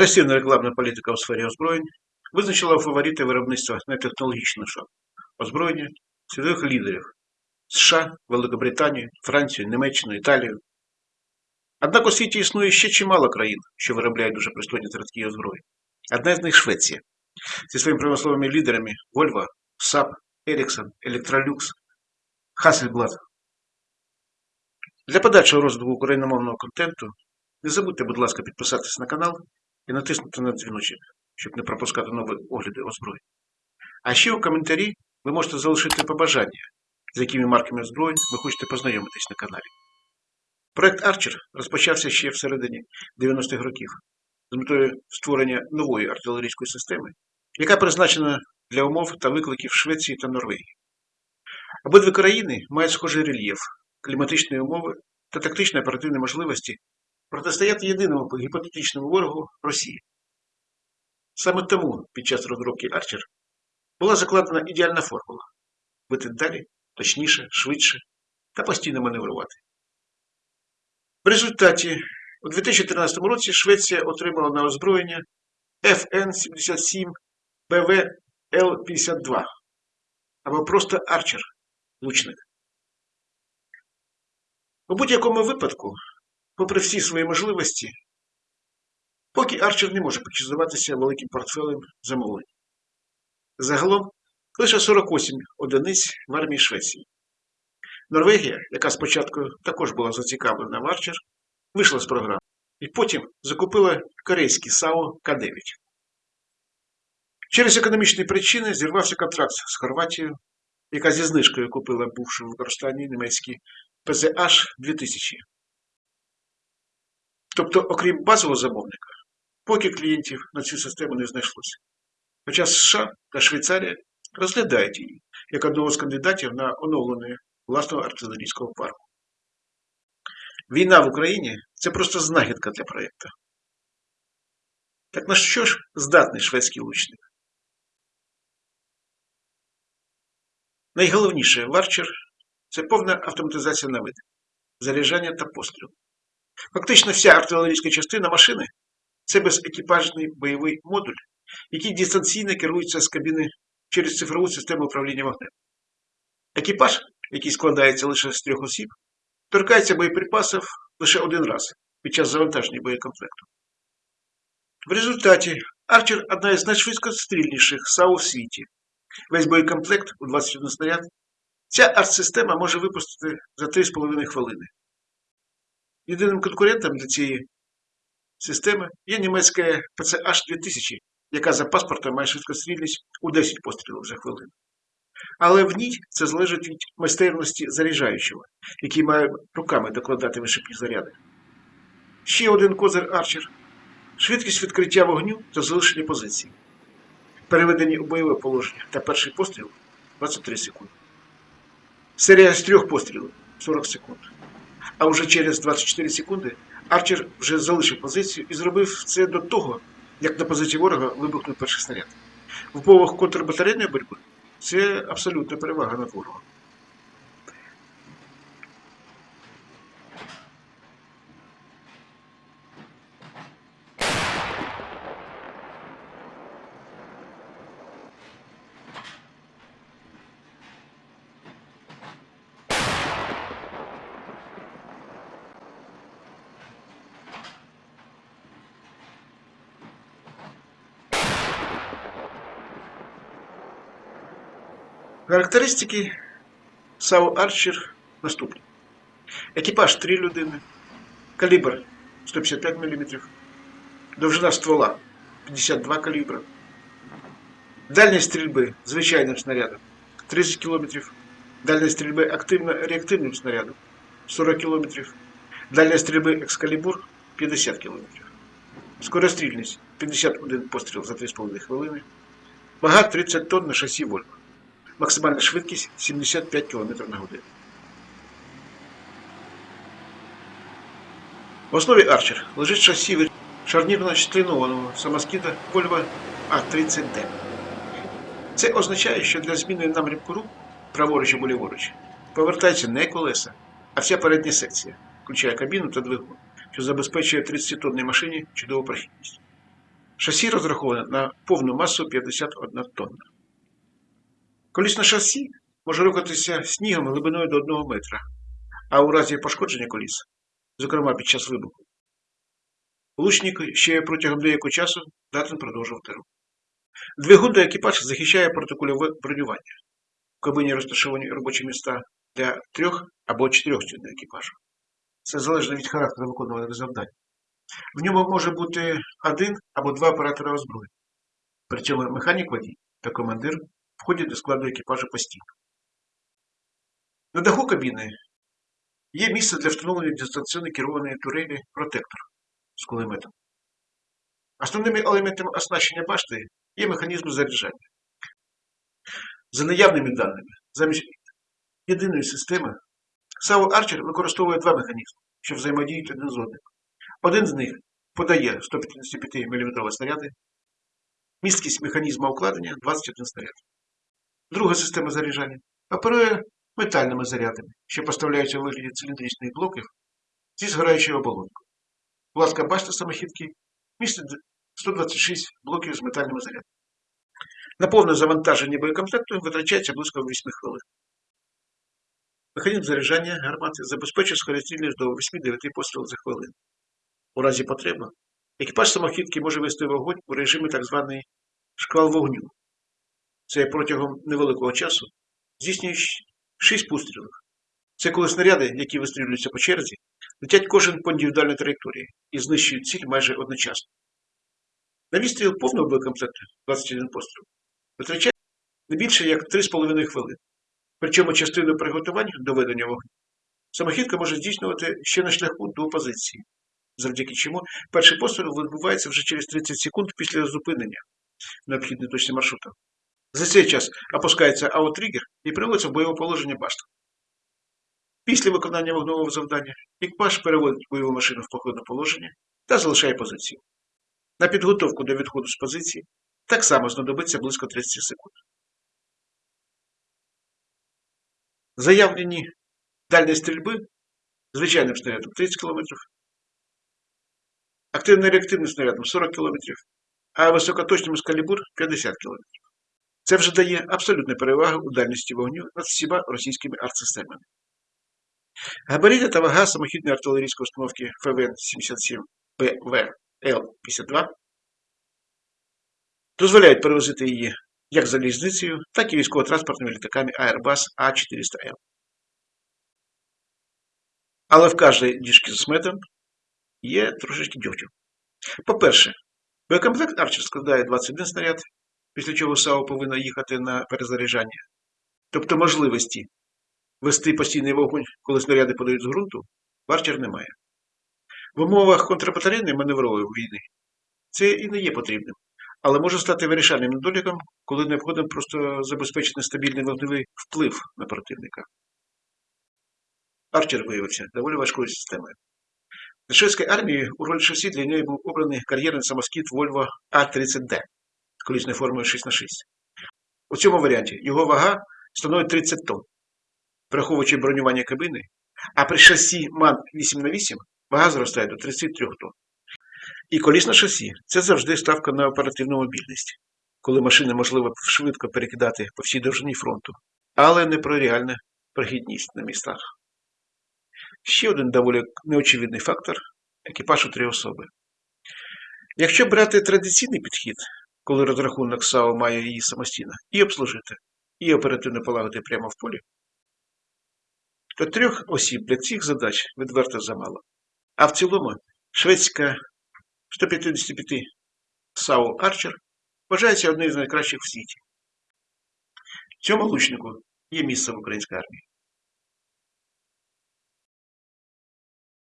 Агресивна рекламна політика у сфері озброєнь визначила фаворити виробництва нетехнологічного озброєння світових лідерів США, Великобританію, Францію, Німеччину, Італію. Однак у світі існує ще чимало країн, що виробляють дуже пристойні зразки озброєнь. Одна з них Швеція. Зі своїми промисловими лідерами Volvo, Saab, Ericsson, Electrolux, Hasselblad. Для подальшого розвитку україномовного контенту не забудьте, будь ласка, підписатися на канал і натиснути на дзвіночок, щоб не пропускати нові огляди озброєнь. А ще у коментарі ви можете залишити побажання, з якими марками озброєнь ви хочете познайомитись на каналі. Проект Archer розпочався ще всередині 90-х років з метою створення нової артилерійської системи, яка призначена для умов та викликів Швеції та Норвегії. Обидві країни мають схожий рельєф, кліматичні умови та тактичні оперативні можливості протистояти єдиному гіпотетичному ворогу Росії. Саме тому під час розробки Арчер була закладена ідеальна формула бити далі, точніше, швидше та постійно маневрувати. В результаті у 2013 році Швеція отримала на озброєння FN-77 БВ Л-52 або просто Арчер лучник. У будь-якому випадку попри всі свої можливості, поки Арчер не може почизуватися великим портфелем замовлень. Загалом лише 48 одиниць в армії Швеції. Норвегія, яка спочатку також була зацікавлена в Арчер, вийшла з програми і потім закупила корейський САО К-9. Через економічні причини зірвався контракт з Хорватією, яка зі знижкою купила бувши в використанні німецький ПЗH 2000. Тобто, окрім базового замовника, поки клієнтів на цю систему не знайшлося. Хоча США та Швейцарія розглядають її як одного з кандидатів на оновлення власного артилерійського парку. Війна в Україні це просто знахідка для проєкту. Так на що ж здатний шведський лучник? Найголовніше в це повна автоматизація навиди, заряджання та пострілу. Фактично вся артилерійська частина машини це безекіпажний бойовий модуль, який дистанційно керується з кабіни через цифрову систему управління вогнем. Екіпаж, який складається лише з трьох осіб, торкається боєприпасів лише один раз під час завантаження боєкомплекту. В результаті Арчер одна із найшвидкострільніших САУ в світі. Весь боєкомплект у 21 снаряд. Ця артсистема може випустити за 3,5 хвилини. Єдиним конкурентом для цієї системи є німецька PCH 2000, яка за паспортом має швидкострільність у 10 пострілів за хвилину. Але в ній це залежить від майстерності заряджаючого, який має руками докладати вишипні заряди. Ще один козир Арчер швидкість відкриття вогню та залишення позиції. Переведені у бойове положення та перший постріл 23 секунди. Серія з трьох пострілів 40 секунд. А вже через 24 секунди Арчер вже залишив позицію і зробив це до того, як на позиції ворога вибухнув перший снаряд. В умовах контрбатарейної боротьби це абсолютна перевага над ворогом. Характеристики САУ Арчер наступні. Екіпаж 3 людини, калібр 155 мм, довжина ствола 52 калібра, дальність стрільби звичайним снарядом 30 км, дальність стрільби активно-реактивним снарядом 40 км, дальність стрільби екскалібур 50 км, скорострільність 51 постріл за 3,5 хвилини, вага 30 тонн на шасі Вольво. Максимальна швидкість 75 км на годину. В основі Арчер лежить шасі шарнірно членованого самоскида Volvo А30D. Це означає, що для зміни напрямку рук праворуч або ліворуч повертається не колеса, а вся передня секція, включає кабіну та двигун, що забезпечує 30-тонній машині чудову прохідність. Шасі розраховане на повну масу 51 тонна. Колісне шасі може рухатися снігом глибиною до 1 метра, а у разі пошкодження коліс, зокрема під час вибуху, лучник ще протягом деякого часу здатен продовжувати рух. Двигун до екіпаж захищає протикульове бронювання. В кабині розташовані робочі міста для трьох або чотирьох членів екіпажу. Це залежно від характеру виконуваних завдань. В ньому може бути один або два оператора озброєння. При цьому механік водій та командир входять до складу екіпажу постійно. На даху кабіни є місце для встановлення дистанційно керованої турелі протектор з кулеметом. Основними елементами оснащення башти є механізм заряджання. За наявними даними, замість єдиної системи, САУ Арчер використовує два механізми, що взаємодіють один з одним. Один з них подає 155 мм снаряди, місткість механізму укладення 21 снаряд. Друга система заряджання оперує метальними зарядами, що поставляються у вигляді циліндричних блоків зі згораючою оболонкою. Пласка башта самохідки містить 126 блоків з метальними зарядами. На повне завантаження боєкомплекту витрачається близько 8 хвилин. Механізм заряджання гармати забезпечує скорострільність до 8-9 пострілів за хвилину. У разі потреби екіпаж самохідки може вести вогонь у режимі так званий шквал вогню. Це протягом невеликого часу здійснює 6 пострілів. Це коли снаряди, які вистрілюються по черзі, летять кожен по індивідуальній траєкторії і знищують ціль майже одночасно. На відстріл повного боєкомплекту 21 постріл витрачає не більше як 3,5 хвилини. Причому частину приготування до ведення вогню самохідка може здійснювати ще на шляху до позиції, завдяки чому перший постріл відбувається вже через 30 секунд після зупинення необхідної точці маршрута. За цей час опускається аутригер і приводиться в бойове положення башта. Після виконання вогневого завдання екіпаж переводить бойову машину в походне положення та залишає позицію. На підготовку до відходу з позиції так само знадобиться близько 30 секунд. Заявлені дальні стрільби звичайним снарядом 30 км, активно-реактивним снарядом 40 км, а високоточним з калібур 50 км. Це вже дає абсолютну перевагу у дальності вогню над всіма російськими артсистемами. Габарити та вага самохідної артилерійської установки ФВН-77 ПВЛ-52 дозволяють перевозити її як залізницею, так і військово-транспортними літаками Airbus А400М. Але в кожній діжці з медом є трошечки дьогтю. По-перше, боєкомплект Арчер складає 21 снаряд, після чого САУ повинна їхати на перезаряджання. Тобто можливості вести постійний вогонь, коли снаряди подають з ґрунту, в Арчер немає. В умовах контрбатарейної маневрової війни це і не є потрібним, але може стати вирішальним недоліком, коли необхідно просто забезпечити стабільний вогневий вплив на противника. Арчер виявився доволі важкою системою. Для шведської армії у роль шасі для неї був обраний кар'єрний самоскіт Volvo А30D з колісною формою 6х6. У цьому варіанті його вага становить 30 тонн, враховуючи бронювання кабини, а при шасі МАН 8х8 вага зростає до 33 тонн. І колісне шасі це завжди ставка на оперативну мобільність, коли машини можливо швидко перекидати по всій довжині фронту, але не про реальну прохідність на містах. Ще один доволі неочевидний фактор екіпаж у три особи. Якщо брати традиційний підхід, коли розрахунок САУ має її самостійно і обслужити, і оперативно полагодити прямо в полі, то трьох осіб для цих задач відверто замало. А в цілому шведська 155 САУ Арчер вважається одним з найкращих в світі. Цьому лучнику є місце в українській армії.